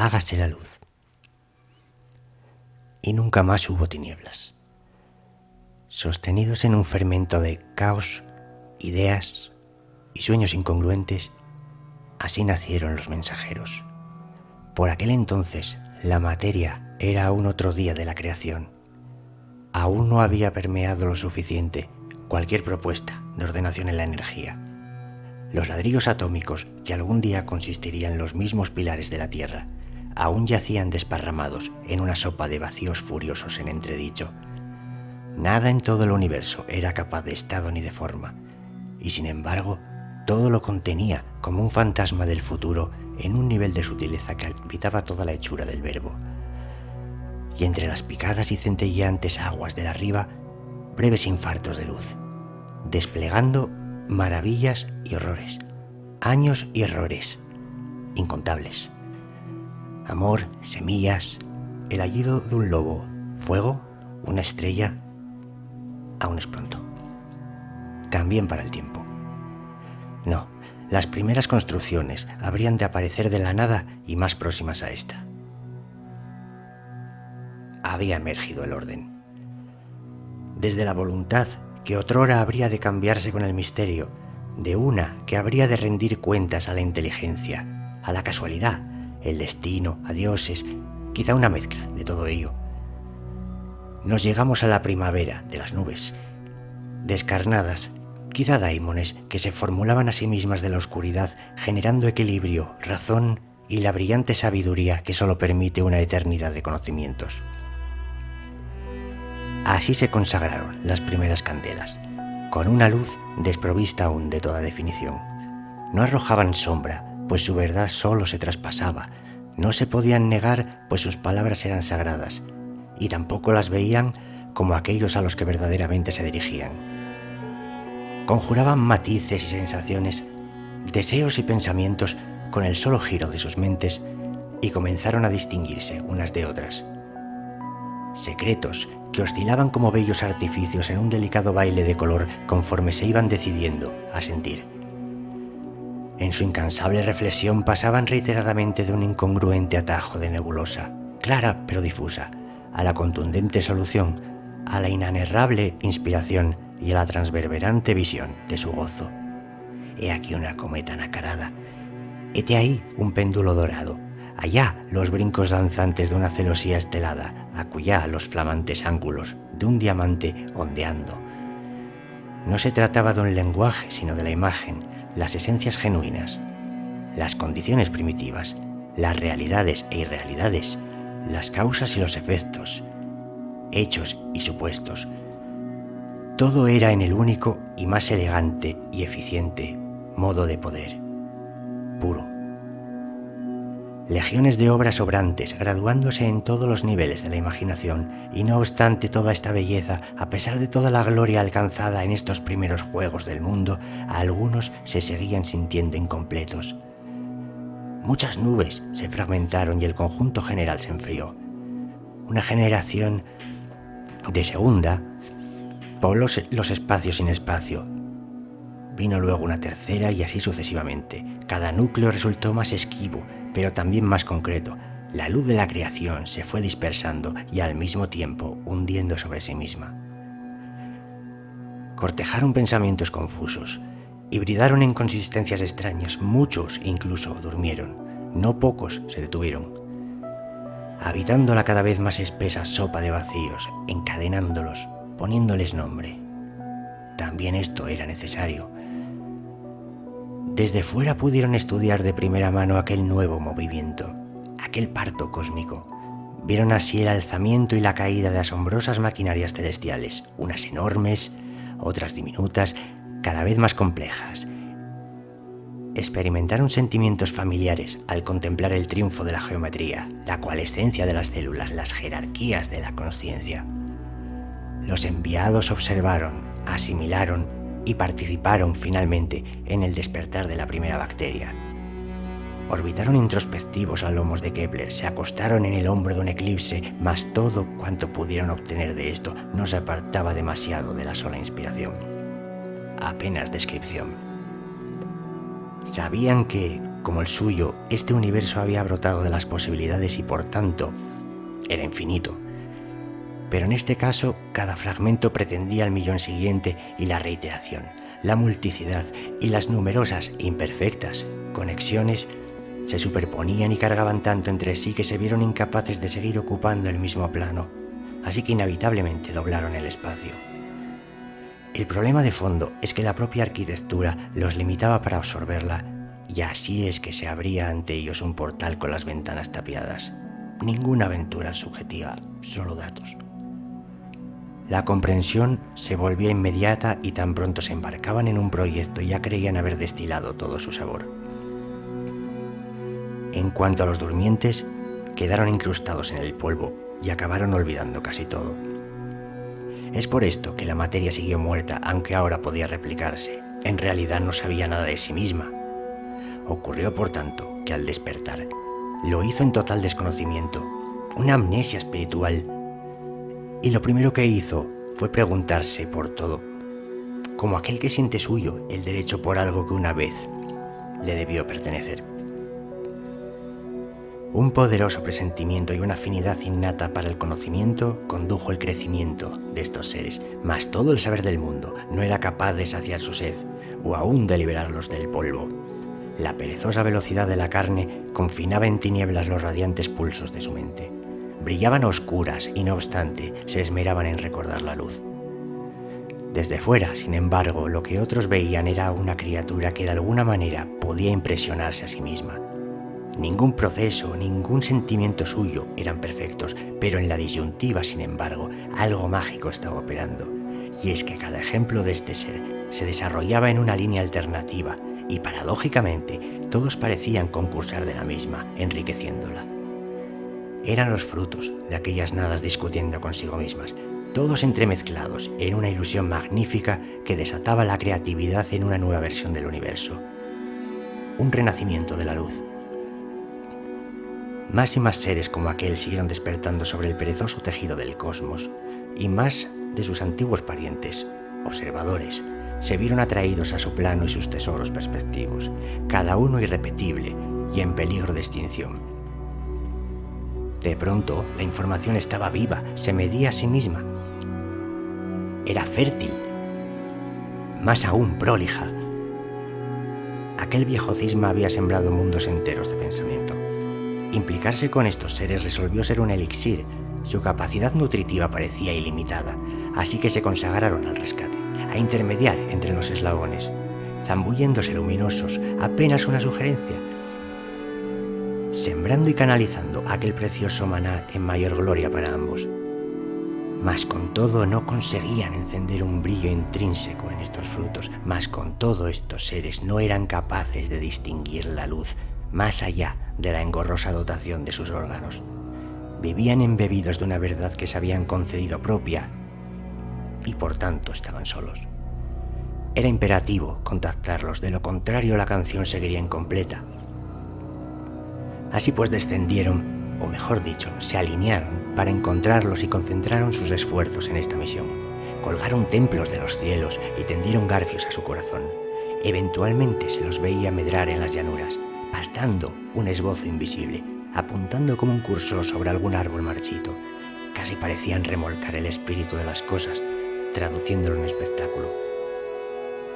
hágase la luz. Y nunca más hubo tinieblas. Sostenidos en un fermento de caos, ideas y sueños incongruentes, así nacieron los mensajeros. Por aquel entonces, la materia era aún otro día de la creación. Aún no había permeado lo suficiente cualquier propuesta de ordenación en la energía. Los ladrillos atómicos, que algún día consistirían los mismos pilares de la Tierra, aún yacían desparramados en una sopa de vacíos furiosos en entredicho. Nada en todo el universo era capaz de estado ni de forma, y sin embargo, todo lo contenía como un fantasma del futuro en un nivel de sutileza que habitaba toda la hechura del verbo. Y entre las picadas y centelleantes aguas del arriba, breves infartos de luz, desplegando maravillas y horrores, años y errores, incontables. Amor, semillas, el aullido de un lobo, fuego, una estrella, aún es pronto. También para el tiempo. No, las primeras construcciones habrían de aparecer de la nada y más próximas a esta. Había emergido el orden. Desde la voluntad que otrora habría de cambiarse con el misterio, de una que habría de rendir cuentas a la inteligencia, a la casualidad, el destino, a dioses, quizá una mezcla de todo ello. Nos llegamos a la primavera de las nubes, descarnadas, quizá daimones que se formulaban a sí mismas de la oscuridad, generando equilibrio, razón y la brillante sabiduría que solo permite una eternidad de conocimientos. Así se consagraron las primeras candelas, con una luz desprovista aún de toda definición. No arrojaban sombra, pues su verdad solo se traspasaba. No se podían negar, pues sus palabras eran sagradas, y tampoco las veían como aquellos a los que verdaderamente se dirigían. Conjuraban matices y sensaciones, deseos y pensamientos con el solo giro de sus mentes y comenzaron a distinguirse unas de otras. Secretos que oscilaban como bellos artificios en un delicado baile de color conforme se iban decidiendo a sentir. En su incansable reflexión pasaban reiteradamente de un incongruente atajo de nebulosa, clara pero difusa, a la contundente solución, a la inanerrable inspiración y a la transverberante visión de su gozo. He aquí una cometa nacarada. Hete ahí un péndulo dorado. Allá los brincos danzantes de una celosía estelada, acullá los flamantes ángulos de un diamante ondeando. No se trataba de un lenguaje, sino de la imagen, las esencias genuinas, las condiciones primitivas, las realidades e irrealidades, las causas y los efectos, hechos y supuestos. Todo era en el único y más elegante y eficiente modo de poder, puro legiones de obras sobrantes, graduándose en todos los niveles de la imaginación, y no obstante toda esta belleza, a pesar de toda la gloria alcanzada en estos primeros juegos del mundo, algunos se seguían sintiendo incompletos. Muchas nubes se fragmentaron y el conjunto general se enfrió. Una generación de segunda pobló los espacios sin espacio, Vino luego una tercera y así sucesivamente. Cada núcleo resultó más esquivo, pero también más concreto. La luz de la creación se fue dispersando y al mismo tiempo hundiendo sobre sí misma. Cortejaron pensamientos confusos, hibridaron en consistencias extrañas, muchos incluso durmieron, no pocos se detuvieron, habitando la cada vez más espesa sopa de vacíos, encadenándolos, poniéndoles nombre. También esto era necesario, desde fuera pudieron estudiar de primera mano aquel nuevo movimiento, aquel parto cósmico. Vieron así el alzamiento y la caída de asombrosas maquinarias celestiales, unas enormes, otras diminutas, cada vez más complejas. Experimentaron sentimientos familiares al contemplar el triunfo de la geometría, la coalescencia de las células, las jerarquías de la conciencia. Los enviados observaron, asimilaron y participaron finalmente en el despertar de la primera bacteria. Orbitaron introspectivos a lomos de Kepler, se acostaron en el hombro de un eclipse, mas todo cuanto pudieron obtener de esto no se apartaba demasiado de la sola inspiración. Apenas descripción. Sabían que, como el suyo, este universo había brotado de las posibilidades y por tanto era infinito. Pero en este caso, cada fragmento pretendía el millón siguiente y la reiteración, la multicidad y las numerosas, imperfectas, conexiones se superponían y cargaban tanto entre sí que se vieron incapaces de seguir ocupando el mismo plano, así que inevitablemente doblaron el espacio. El problema de fondo es que la propia arquitectura los limitaba para absorberla, y así es que se abría ante ellos un portal con las ventanas tapiadas. Ninguna aventura subjetiva, solo datos. La comprensión se volvía inmediata y tan pronto se embarcaban en un proyecto ya creían haber destilado todo su sabor. En cuanto a los durmientes, quedaron incrustados en el polvo y acabaron olvidando casi todo. Es por esto que la materia siguió muerta, aunque ahora podía replicarse. En realidad no sabía nada de sí misma. Ocurrió, por tanto, que al despertar, lo hizo en total desconocimiento, una amnesia espiritual. Y lo primero que hizo fue preguntarse por todo, como aquel que siente suyo el derecho por algo que una vez le debió pertenecer. Un poderoso presentimiento y una afinidad innata para el conocimiento condujo el crecimiento de estos seres, mas todo el saber del mundo no era capaz de saciar su sed o aún de liberarlos del polvo. La perezosa velocidad de la carne confinaba en tinieblas los radiantes pulsos de su mente. Brillaban oscuras y no obstante se esmeraban en recordar la luz. Desde fuera, sin embargo, lo que otros veían era una criatura que de alguna manera podía impresionarse a sí misma Ningún proceso, ningún sentimiento suyo eran perfectos, pero en la disyuntiva, sin embargo, algo mágico estaba operando. Y es que cada ejemplo de este ser se desarrollaba en una línea alternativa y paradójicamente todos parecían concursar de la misma, enriqueciéndola. Eran los frutos de aquellas nadas discutiendo consigo mismas, todos entremezclados en una ilusión magnífica que desataba la creatividad en una nueva versión del universo. Un renacimiento de la luz, más y más seres como aquel siguieron despertando sobre el perezoso tejido del cosmos, y más de sus antiguos parientes, observadores, se vieron atraídos a su plano y sus tesoros perspectivos, cada uno irrepetible y en peligro de extinción. De pronto, la información estaba viva, se medía a sí misma. Era fértil, más aún prolija. Aquel viejo cisma había sembrado mundos enteros de pensamiento. Implicarse con estos seres resolvió ser un elixir. Su capacidad nutritiva parecía ilimitada, así que se consagraron al rescate, a intermediar entre los eslabones, zambulléndose luminosos, apenas una sugerencia, sembrando y canalizando aquel precioso maná en mayor gloria para ambos. Mas con todo no conseguían encender un brillo intrínseco en estos frutos, mas con todo estos seres no eran capaces de distinguir la luz más allá de la engorrosa dotación de sus órganos. Vivían embebidos de una verdad que se habían concedido propia y por tanto estaban solos. Era imperativo contactarlos, de lo contrario la canción seguiría incompleta. Así pues descendieron, o mejor dicho, se alinearon para encontrarlos y concentraron sus esfuerzos en esta misión. Colgaron templos de los cielos y tendieron garfios a su corazón. Eventualmente se los veía medrar en las llanuras, pastando un esbozo invisible, apuntando como un cursor sobre algún árbol marchito. Casi parecían remolcar el espíritu de las cosas, traduciéndolo en espectáculo.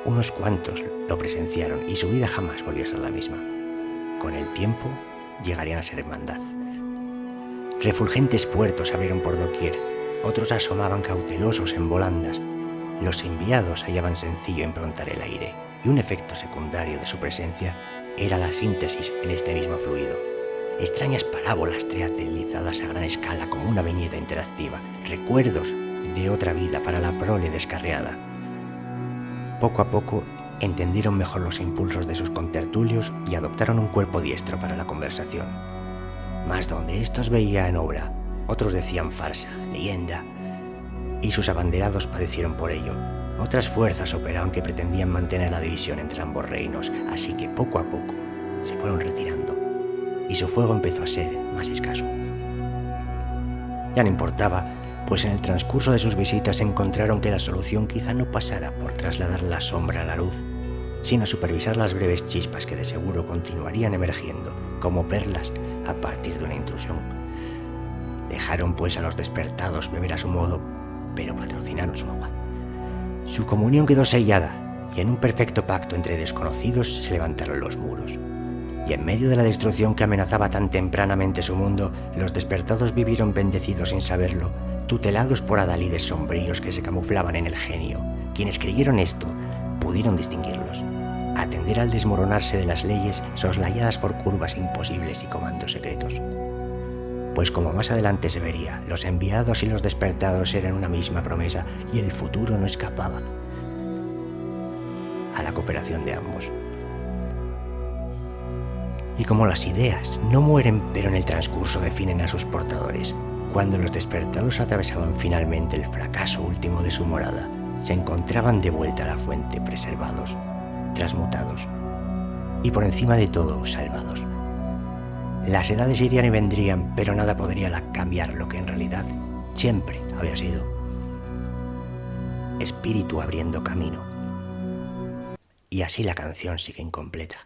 Unos cuantos lo presenciaron y su vida jamás volvió a ser la misma. Con el tiempo llegarían a ser hermandad. Refulgentes puertos abrieron por doquier, otros asomaban cautelosos en volandas. Los enviados hallaban sencillo improntar el aire, y un efecto secundario de su presencia era la síntesis en este mismo fluido. Extrañas parábolas teatralizadas a gran escala como una viñeta interactiva, recuerdos de otra vida para la prole descarriada. Poco a poco entendieron mejor los impulsos de sus contertulios y adoptaron un cuerpo diestro para la conversación. Mas donde estos veían obra, otros decían farsa, leyenda, y sus abanderados padecieron por ello, otras fuerzas operaban que pretendían mantener la división entre ambos reinos, así que poco a poco se fueron retirando y su fuego empezó a ser más escaso. Ya no importaba, pues en el transcurso de sus visitas encontraron que la solución quizá no pasara por trasladar la sombra a la luz, sino supervisar las breves chispas que de seguro continuarían emergiendo como perlas a partir de una intrusión. Dejaron pues a los despertados beber a su modo, pero patrocinaron su agua. Su comunión quedó sellada y en un perfecto pacto entre desconocidos se levantaron los muros. Y en medio de la destrucción que amenazaba tan tempranamente su mundo, los despertados vivieron bendecidos sin saberlo, tutelados por adalides sombríos que se camuflaban en el genio. Quienes creyeron esto pudieron distinguirlos, atender al desmoronarse de las leyes soslayadas por curvas imposibles y comandos secretos. Pues como más adelante se vería, los enviados y los despertados eran una misma promesa y el futuro no escapaba a la cooperación de ambos. Y como las ideas no mueren pero en el transcurso definen a sus portadores, cuando los despertados atravesaban finalmente el fracaso último de su morada, se encontraban de vuelta a la fuente preservados, transmutados y por encima de todo salvados. Las edades irían y vendrían, pero nada podría cambiar lo que en realidad siempre había sido. Espíritu abriendo camino. Y así la canción sigue incompleta.